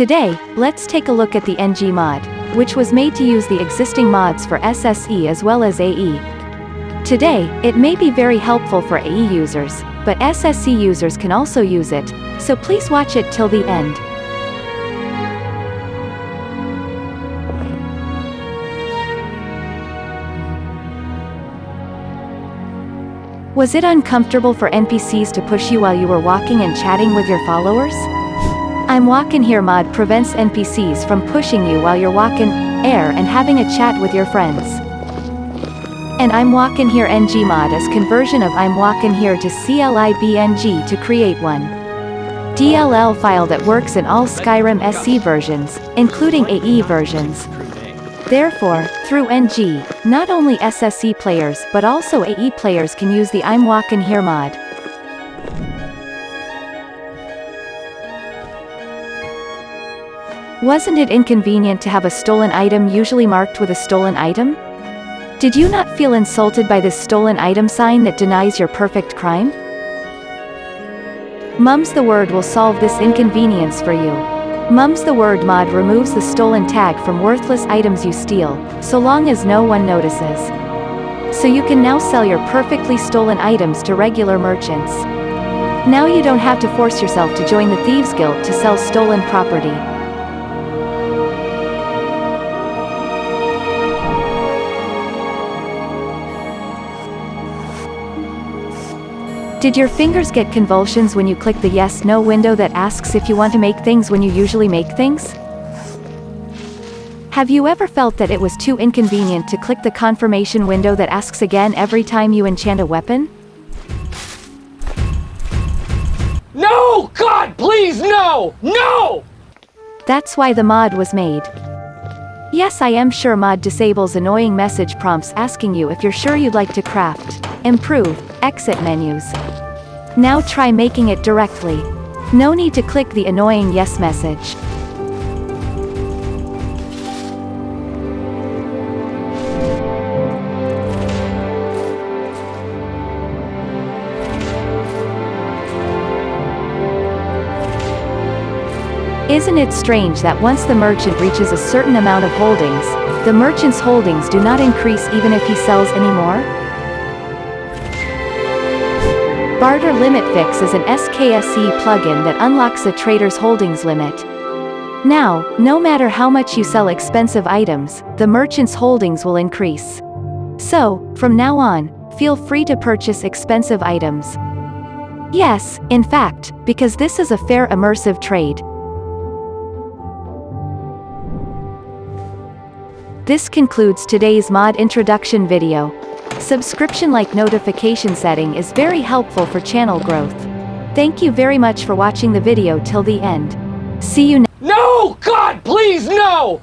Today, let's take a look at the NG mod, which was made to use the existing mods for SSE as well as AE. Today, it may be very helpful for AE users, but SSE users can also use it, so please watch it till the end. Was it uncomfortable for NPCs to push you while you were walking and chatting with your followers? I'm Walkin' Here mod prevents NPCs from pushing you while you're walking air and having a chat with your friends. And I'm Walkin' Here NG mod is conversion of I'm Walkin' Here to CLIBNG to create one. DLL file that works in all Skyrim SE versions, including AE versions. Therefore, through NG, not only SSE players but also AE players can use the I'm Walkin' Here mod. Wasn't it inconvenient to have a stolen item usually marked with a stolen item? Did you not feel insulted by this stolen item sign that denies your perfect crime? Mums the Word will solve this inconvenience for you. Mums the Word mod removes the stolen tag from worthless items you steal, so long as no one notices. So you can now sell your perfectly stolen items to regular merchants. Now you don't have to force yourself to join the Thieves Guild to sell stolen property. Did your fingers get convulsions when you click the yes-no window that asks if you want to make things when you usually make things? Have you ever felt that it was too inconvenient to click the confirmation window that asks again every time you enchant a weapon? No! God, please, no! No! That's why the mod was made. Yes I am sure mod disables annoying message prompts asking you if you're sure you'd like to craft, improve, exit menus. Now try making it directly. No need to click the annoying yes message. Isn't it strange that once the merchant reaches a certain amount of holdings, the merchant's holdings do not increase even if he sells any more? Barter Limit Fix is an SKSE plugin that unlocks a trader's holdings limit. Now, no matter how much you sell expensive items, the merchant's holdings will increase. So, from now on, feel free to purchase expensive items. Yes, in fact, because this is a fair immersive trade. This concludes today's mod introduction video. Subscription like notification setting is very helpful for channel growth. Thank you very much for watching the video till the end. See you next No! God, please, no!